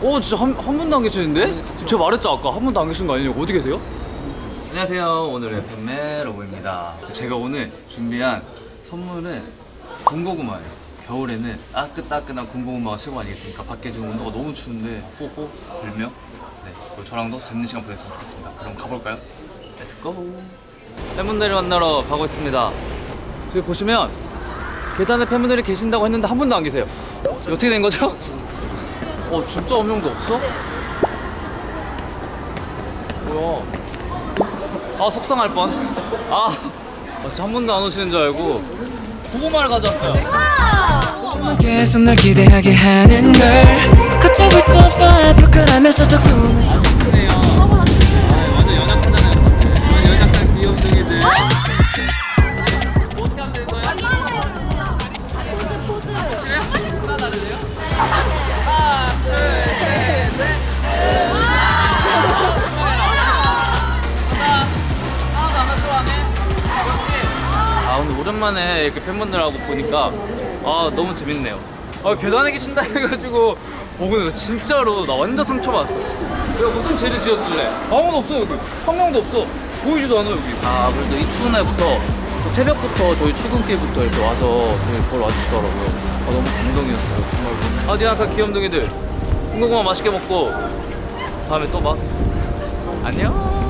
오 진짜 한, 한 분도 안 계시는데? 제가 말했죠 아까. 한 분도 안 계신 거 아니냐고 어디 계세요? 안녕하세요. 오늘의 팬메 로보입니다. 제가 오늘 준비한 선물은 군고구마예요. 겨울에는 따끈따끈한 군고구마가 최고 아니겠습니까? 밖에 지금 온도가 너무 추운데. 호호. 불며? 네, 저랑도 재밌는 시간 보냈으면 좋겠습니다. 그럼 가볼까요? Let's go 팬분들을 만나러 가고 있습니다. 저기 보시면 계단에 팬분들이 계신다고 했는데 한 분도 안 계세요. 어떻게 된 거죠? 어 진짜 한 명도 없어? 뭐야 아 속상할 뻔. 아, 아, 진짜 한 번도 안 오시는 줄 알고 고구마를 가져왔어요. 계속 널 기대하게 하는 걸 걷잡을 수 없어 부끄러면서도 꿈을 오늘 오랜만에 이렇게 팬분들하고 보니까 아 너무 재밌네요. 아 계단에 계신다 해가지고 오늘 진짜로 나 완전 상처받았어. 내가 무슨 죄를 지었길래 아무도 없어 여기 한 명도 없어 보이지도 않아 여기. 아 그래도 이 추운 날부터 또 새벽부터 저희 출근길부터 이렇게 와서 저희 보러 와주시더라고요. 아 너무 감동이었어요 정말로. 아니 아까 귀염둥이들 군고구마 맛있게 먹고 다음에 또 봐. 안녕.